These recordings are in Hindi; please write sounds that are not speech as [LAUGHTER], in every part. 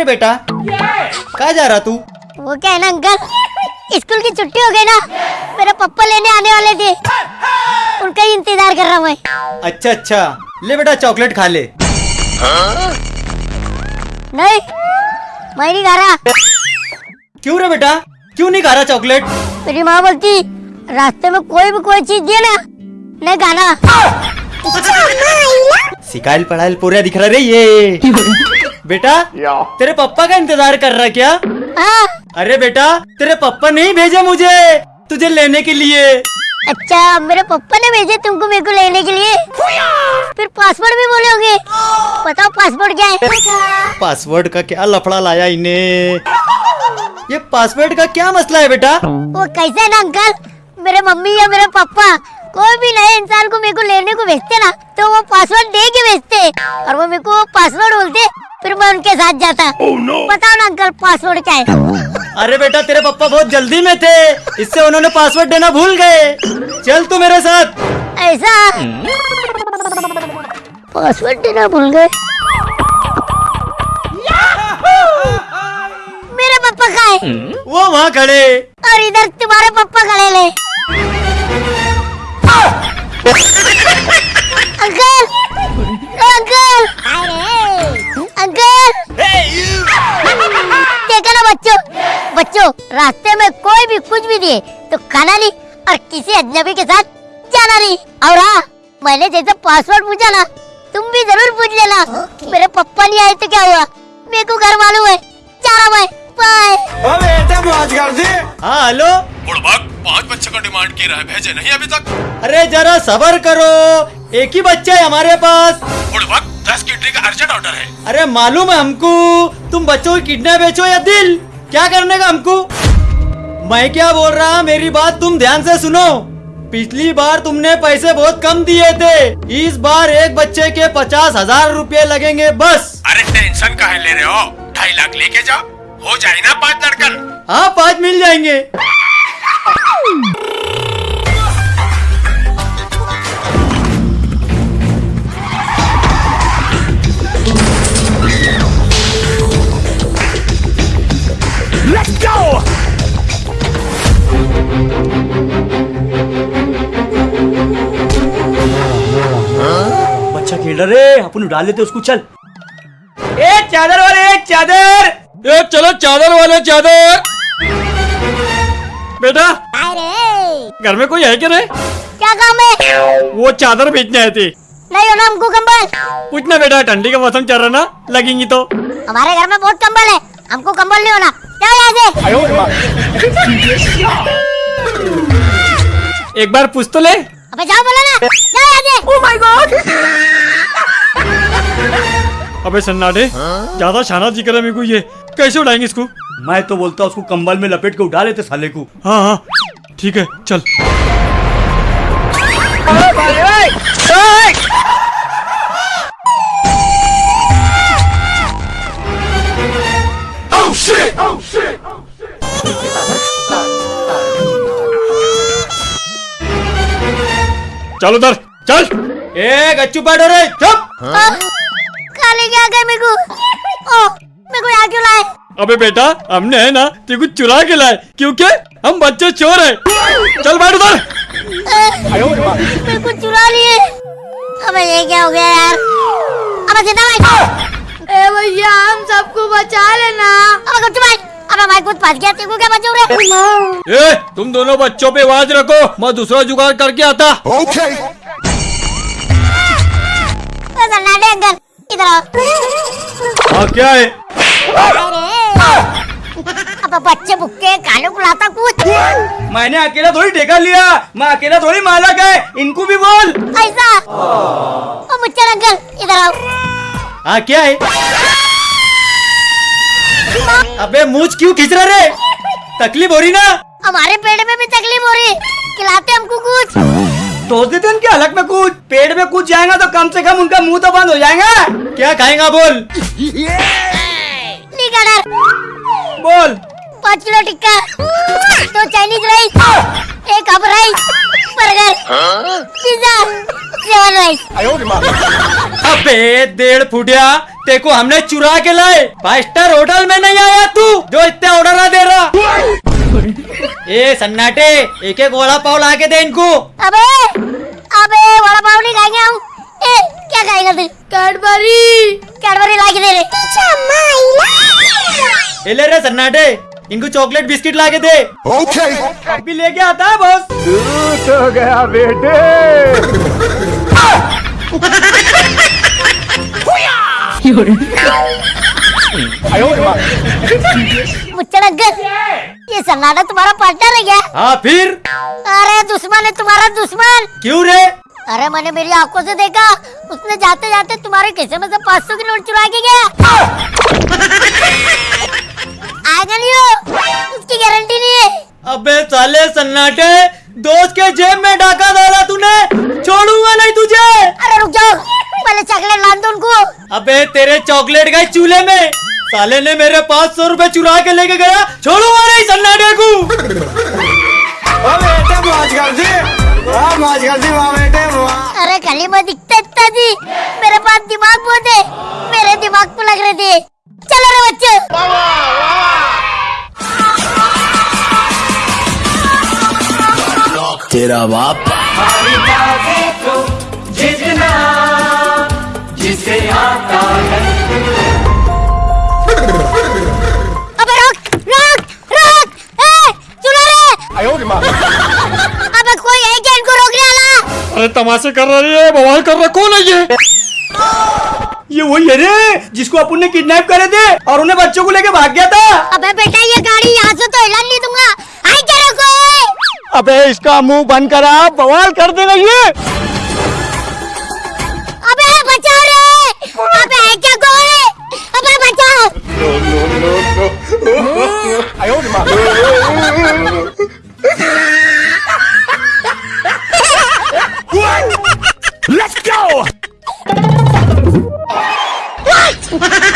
रे बेटा? कहा जा रहा तू? वो क्या है ना अंकल? स्कूल की छुट्टी हो गई ना मेरे पप्पा लेने आने वाले थे। उनका ही इंतज़ार कर रहा हूँ मैं। अच्छा अच्छा। ले बेटा चॉकलेट खा ले। नहीं मैं नहीं खा रहा। क्यों रे बेटा? क्यों नहीं खा रहा चॉकलेट? मेरी माँ बोलती रास्ते में कोई भी कोई चीज़ दिए ना नहीं खाना। सिकाइल पढ़ाइल पूरा दिख रहा रे ये। बेटा तेरे पापा का इंतज़ार कर रहा है क्या? हाँ। अरे बेटा तेरे पापा नहीं भेजे मुझे तुझे लेने के लिए। अच्छा मेरे पापा ने भेजे तुमको मेरे को लेने के लिए? फिर पासवर्ड भी बोले होंगे बताओ पासवर्ड क्या है? पासवर्ड का क्या लफड़ा लाया इन्हें? ये पासवर्ड का क्या मसला है बेटा? वो कैसे है ना अंकल? मेरे मम्मी या मेरे पापा कोई भी नए इंसान को मेरे को लेने को भेजते ना तो वो पासवर्ड दे के भेजते। और वो मेरे को पासवर्ड बोलते फिर मैं उनके साथ जाता। Oh, no. बताओ ना अंकल पासवर्ड क्या है। अरे बेटा तेरे पापा बहुत जल्दी में थे इससे उन्होंने पासवर्ड देना भूल गए। चल तू मेरे साथ। ऐसा? पासवर्ड देना भूल गए। मेरे पापा कहाँ है? वो वहाँ खड़े। और इधर तुम्हारे पापा खड़े ले अंकल अंकल अंकल देखा ना बच्चों। बच्चों रास्ते में कोई भी कुछ भी दिए तो खाना नहीं और किसी अजनबी के साथ जाना नहीं और हाँ मैंने जैसे पासवर्ड पूछा ना तुम भी ज़रूर पूछ लेना। मेरे पप्पा नहीं आए तो क्या हुआ? मेरे को घर मालूम है चला मैं बाय हाँ हेलो बुड़बक पाँच बच्चे का डिमांड किया है भेजे नहीं अभी तक। अरे जरा सबर करो। एक ही बच्चा है हमारे पास। बुड़बक दस किडनी का अर्जेंट ऑर्डर है। अरे मालूम है हमको तुम बच्चों की किडनी बेचो या दिल? क्या करने का हमको? मैं क्या बोल रहा मेरी बात तुम ध्यान से सुनो। पिछली बार तुमने पैसे बहुत कम दिए थे। इस बार एक बच्चे के पचास हज़ार रूपए लगेंगे बस। अरे टेंशन काहे ले रहे हो? ढाई लाख लेके जाओ। हो जाए ना पाँच लड़कन। हाँ पाँच मिल जाएँगे। बच्चा खेल रहा रे अपन उड़ा लेते उसको चल। ए चादर वाले एक चादर। ए चलो चादर वाले चादर। बेटा घर में कोई है क्या रे? क्या काम है? वो चादर बेचने आए थे। नहीं होना हमको कंबल। कुछ ना बेटा ठंडी का मौसम चल रहा ना लगेंगी तो। हमारे घर में बहुत कंबल है। हमको कंबल नहीं होना। यहाँ से? [LAUGHS] एक बार पूछ तो ले। अबे जाओ बोलो ना। जाओ से ओह माय गॉड अबे सन्नाटे ज़्यादा शाना ज़िक्र है मेरे को ये। कैसे उड़ाएँगे इसको? मैं तो बोलता उसको कंबल में लपेट के उठा लेते साले को। हाँ हाँ। ठीक है चल। चल उधर चल। ए गच्चू बैठो रे चुप। काले क्या गए मेरे को? ओ मेरे को यहाँ क्यों लाए? अबे बेटा हमने है ना तेरे को चुरा के लाए। क्योंकि हम बच्चे चोर हैं। चल बैठ उधर। मेरे को चुरा लिए। अबे ये क्या हो गया यार? अबे ज़िंदा भाई ए भैया हम सबको बचा लेना। अबे कुछ भाई अबे भाई कुछ फंस गया तेरे को क्या बचाऊ रे? ए तुम दोनों बच्चों पे आवाज़ रखो मैं दूसरा जुगाड़ करके आता। ए, अंकल इधर आओ। हाँ क्या है? अब बच्चे बुक्के कानू कुलाता कुछ। मैंने अकेला थोड़ी ठेका लिया मैं अकेला थोड़ी मालक है इनको भी बोल। ऐसा? ओ मुच्चर अंकल इधर आओ। हाँ क्या है? अबे मूछ क्यों खींच रहा रे? तकलीफ़ हो रही ना? हमारे पेट में भी तकलीफ़ हो रही। खिलाते हमको कुछ। तो देते उनके हलक में कुछ। पेट में कूद जाएगा तो कम से कम उनका मुँह तो बंद हो जाएगा। क्या खाएगा बोल? बोल। पाँच किलो टिक्का। दो चाइनीज़ राइस। एक hub rice. Burger. Pizza. Seven rice. अबे डेढ़ फुटिया। तेको हमने चुरा के लाए। फाइव स्टार होटल में नहीं आया तू जो इतने ऑर्डर दे रहा। [LAUGHS] ए सन्नाटे एक एक वड़ा पाव ला के दे इनको। अबे अबे वड़ा पाव नहीं खाएँगे हम। ए क्या खाएगा तू कैडबरी। कैडबरी ला के दे रे। ए ले रे सन्नाटे इनको चॉकलेट बिस्किट ला के दे। ओके अभी लेके आता है बॉस। [LAUGHS] मुच्चड़ अंकल ये सन्नाटा तुम्हारा पार्टनर है क्या हाँ फिर अरे दुश्मन है तुम्हारा दुश्मन क्यों रे अरे मैंने मेरी आँखों से देखा उसने जाते जाते तुम्हारे खिस्से में से पाँच सौ की नोट चुरा के गया नहीं उसकी गारंटी नहीं है अबे साले सन्नाटे दोस्त के जेब में डाका डाला तूने छोड़ूँगा नहीं तुझे अरे रुक जाओ पहले चॉकलेट लान दो उनको। अबे, तेरे चॉकलेट गए चूल्हे में। साले ने मेरे पाँच सौ रूपए चुरा के लेके गया। छोड़ूँगा नहीं अबे रोक रोक रोक। ए सुनो रे। अबे कोई है क्या इनको रोकने वाला? अरे तमाशे कर रही है बवाल कर रहा कौन है ये? ये वही है रे जिसको अपन ने किडनैप करे थे और उन्हें बच्चों को लेके भाग गया था। अबे बेटा ये गाड़ी यहाँ से तो हिला नहीं दूँगा। आई क्या रे कोई? अबे इसका मुँह बंद करा बवाल कर देगा ये। अबे है क्या कोई अबे बचाओ लेट्स गो चल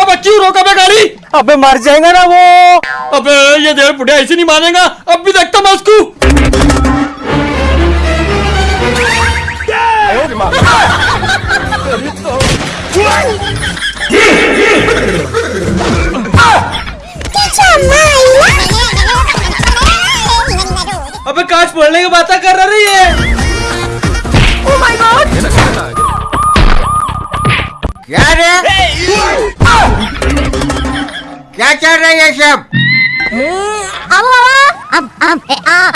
अब क्यों रोका बे गाड़ी? अबे मर जाएगा ना वो। अबे ये देर बुढ़िया ऐसे नहीं मानेगा अब भी देखता मैं उसको। अबे काश फोड़ने की बातें कर रही है चल रहा है ये सब। अब अब अब ए आ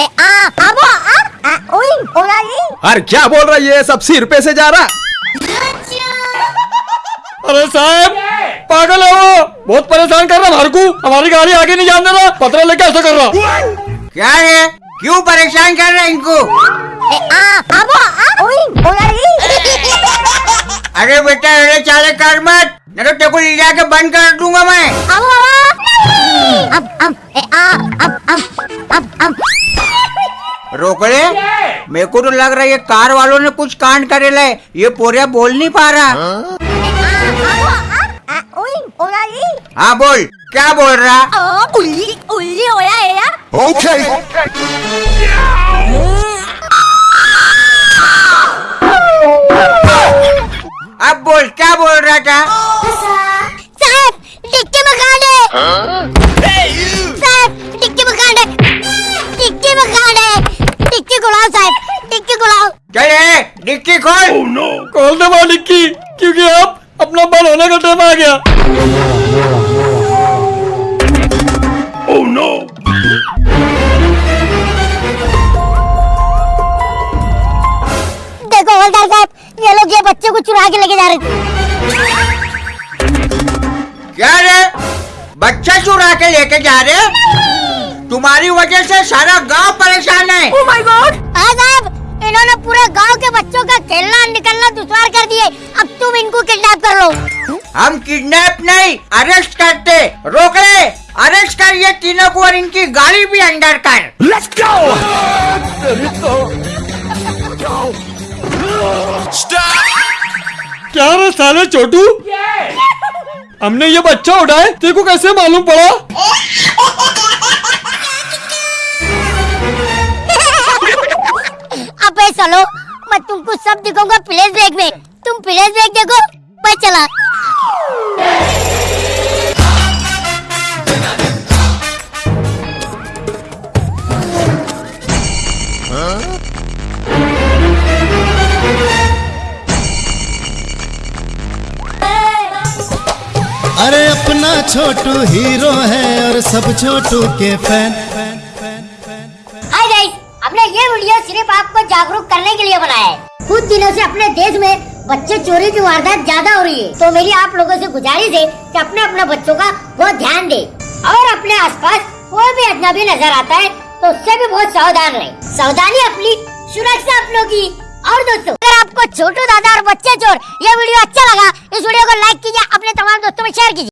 ए आ अब अब ओए ओला जी अरे क्या बोल रहा है ये सब? सिर पे से जा रहा? अरे साहब पागल है वो। बहुत परेशान कर रहा हमारे को हमारी गाड़ी आगे नहीं जाने रहा। पत्र लेके ऐसा कर रहा। क्या है? क्यों परेशान कर रहे हैं इनको? ए आ अब ओए अरे बेटा अरे चाले कर मत। नहीं तो तेरे को ले जाके बंद कर दूँगा मैं। अब अब अब अब अब अब अब रोक ले। मेरे को तो लग रहा है ये कार वालों ने कुछ कांड करे ले। ये पोरिया बोल नहीं पा रहा। जी। हाँ बोल। क्या बोल रहा? उल्ली उल्ली ओया है यार। ओके। अब बोल क्या बोल रहा था? है साहब है है खुलाओ साहब खुलाओ डिक्की खोल। खोल दे मालिक की क्योंकि अब अपना बल होने का टाइम आ गया। देखो हवलदार साहब ये लोग ये बच्चे को चुरा के लेके जा रहे थे। क्या रे? बच्चा चुरा के लेके जा रहे? तुम्हारी वजह से सारा गाँव परेशान है। हाँ साहब इन्होंने पूरे गाँव के बच्चों का खेलना निकलना दुश्वार कर दिए। अब तुम इनको किडनैप कर लो। हम किडनैप नहीं अरेस्ट करते। रोक ले। अरेस्ट कर ये तीनों को और इनकी गाड़ी भी अंदर कर। लेट्स गो क्या रे साले छोटू हमने ये बच्चा उठाए तेरे को कैसे मालूम पड़ा? अबे चलो मैं तुमको सब दिखाऊँगा प्लेस ब्रेक में। तुम प्लेस ब्रेक देखो, मैं चला। छोटू हीरो है और सब छोटू के फ़ैन। हमने ये वीडियो सिर्फ़ आपको जागरूक करने के लिए बनाया है। कुछ दिनों से अपने देश में बच्चे चोरी की वारदात ज़्यादा हो रही है। तो मेरी आप लोगों से गुजारिश है कि अपने अपने बच्चों का बहुत ध्यान दे। और अपने आसपास कोई भी अजनबी नज़र आता है तो उससे भी बहुत सावधान रहे। सावधानी अपनी, सुरक्षा अपनों की। और दोस्तों, अगर आपको छोटू दादा और बच्चे चोर ये वीडियो अच्छा लगा, इस वीडियो को लाइक कीजिए, अपने तमाम दोस्तों में शेयर कीजिए।